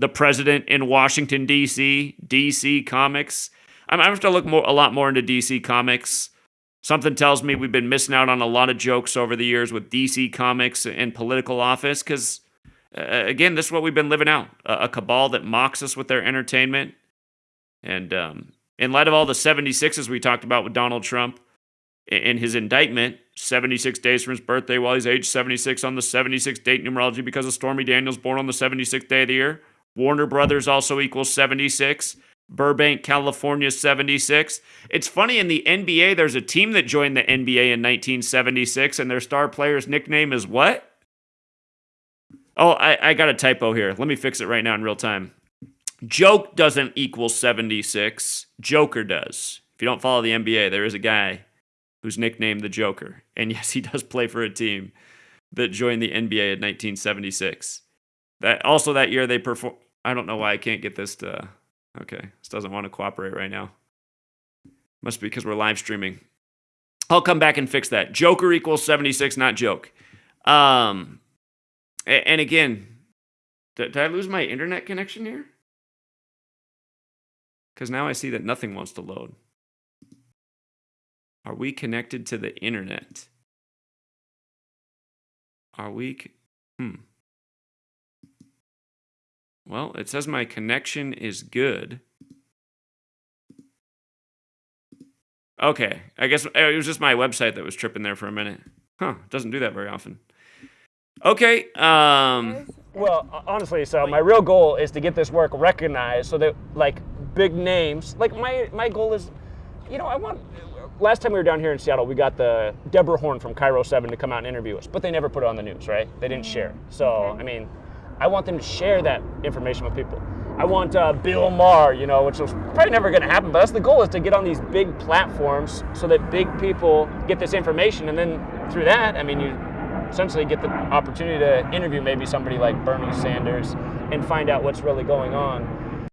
the president in Washington D.C., DC Comics. I'm, I have to look more a lot more into DC Comics. Something tells me we've been missing out on a lot of jokes over the years with DC Comics and political office because, uh, again, this is what we've been living out a, a, cabal that mocks us with their entertainment. And um, in light of all the 76s we talked about with Donald Trump in his indictment, 76 days from his birthday while he's age 76 on the 76 date numerology because of Stormy Daniels born on the 76th day of the year. Warner Brothers also equals 76. Burbank, California, 76. It's funny in the NBA, there's a team that joined the NBA in 1976, and their star player's nickname is what? Oh, I, I got a typo here. Let me fix it right now in real time. Joke doesn't equal 76, Joker does. If you don't follow the NBA, there is a guy who's nicknamed the Joker. And yes, he does play for a team that joined the NBA in 1976. That also that year they perform I don't know why I can't get this to Okay, this doesn't want to cooperate right now. Must be because we're live streaming. I'll come back and fix that. Joker equals 76, not joke. Um, and again, did, I lose my internet connection here? Because now I see that nothing wants to load. Are we connected to the internet? Are we? Hmm. Well, it says my connection is good. Okay, I guess it was just my website that was tripping there for a minute. Huh, doesn't do that very often. Okay, um... Well, honestly, so my real goal is to get this work recognized so that, like, big names, like, my, my goal is, you know, I want, last time we were down here in Seattle, we got the Deborah Horne from KIRO 7 to come out and interview us, but they never put it on the news, right? They didn't share. So, okay. I mean, I want them to share that information with people. I want uh, Bill Maher, you know, which is probably never going to happen, but that's the goal is to get on these big platforms so that big people get this information. And then through that, I mean, you essentially get the opportunity to interview maybe somebody like Bernie Sanders and find out what's really going on.